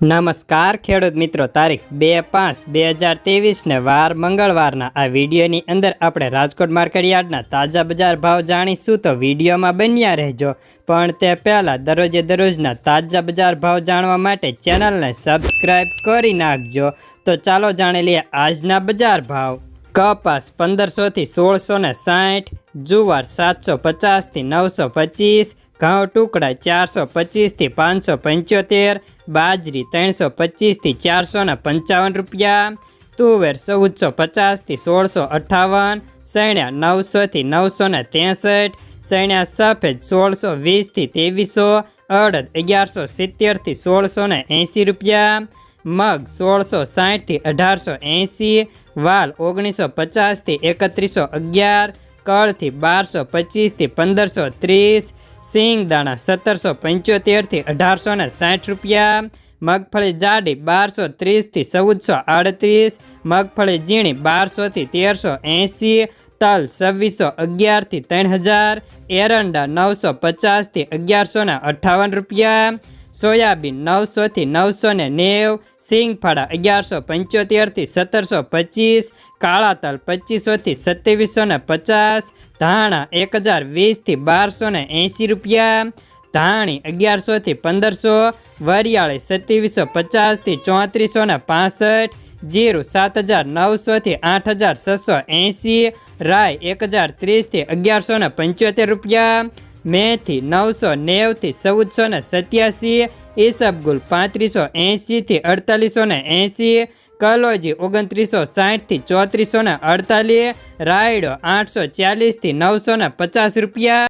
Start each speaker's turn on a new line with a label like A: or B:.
A: નમસ્કાર ખેડૂત મિત્રો, તારીખ બે પાંચ બે હજાર ત્રેવીસને વાર મંગળવારના આ વિડીયોની અંદર આપણે રાજકોટ માર્કેટયાર્ડના તાજા બજાર ભાવ જાણીશું તો વિડીયોમાં બન્યા રહેજો. પણ તે પહેલાં દરરોજે દરરોજના તાજા બજાર ભાવ જાણવા માટે ચેનલને સબસ્ક્રાઈબ કરી નાખજો. તો ચાલો જાણી લઈએ આજના બજાર ભાવ. કપાસ પંદરસોથી સોળસો ને સાઠ, જુવાર સાતસો પચાસથી નવસો પચીસ, ઘઉં ટુકડા ચારસો પચીસથી પાંચસો પંચોતેર, બાજરી ત્રણસો પચીસથી ચારસો ને પંચાવન રૂપિયા, તુવેર ચૌદસો પચાસથી સોળસો અઠ્ઠાવન સૈણ્યા નવસોથી નવસો ને ત્રેસઠ સૈણ્યા સફેદ સોળસો વીસથી ત્રેવીસો, અડદ અગિયારસો સિત્તેરથી સોળસો ને એંસી રૂપિયા, મગ સોળસો સાઠથી અઢારસો એંસી વાલ ઓગણીસો પચાસથી એકત્રીસો અગિયાર કળથી બારસો પચીસથી પંદરસો ત્રીસ સિંગ દાણા સત્તરસો પંચોતેરથી અઢારસો ને સાઠ રૂપિયા, મગફળી જાડી બારસો ત્રીસથી ચૌદસો આડત્રીસ મગફળી ઝીણી બારસોથી તેરસો એંસી તલ છવ્વીસો અગિયારથી ત્રણ હજાર એરંડા નવસો પચાસથી અગિયારસો ને અઠ્ઠાવન રૂપિયા સોયાબીન નવસોથી નવસો ને નેવ, સિંગફાળા અગિયારસો પંચોતેરથી સત્તરસો પચીસ કાળા તલ પચીસોથી સત્યાવીસો ને પચાસ, ધાણા એક હજાર વીસથી બારસો ને એંસી રૂપિયા, ધાણી અગિયારસોથી પંદરસો, વરિયાળી સત્યાવીસો પચાસથી ચોત્રીસો ને પાસઠ, જીરું સાત હજાર નવસોથી આઠ હજાર છસો એંસી રાય એક હજાર ત્રીસથી અગિયારસો ને પંચોતેર રૂપિયા મેથી નવસો નેવથી ચૌદસો ને સત્યાસી ઈસબગુલ પાંત્રીસો એંશીથી અડતાલીસો ને એંશી, કલોજી ઓગણત્રીસો સાઠથી ચોત્રીસો ને અડતાલીસ, રાયડો આઠસો ચાલીસથી નવસો ને પચાસ રૂપિયા.